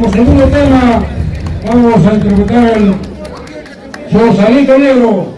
como segundo tema vamos a interpretar el Rosalito Negro.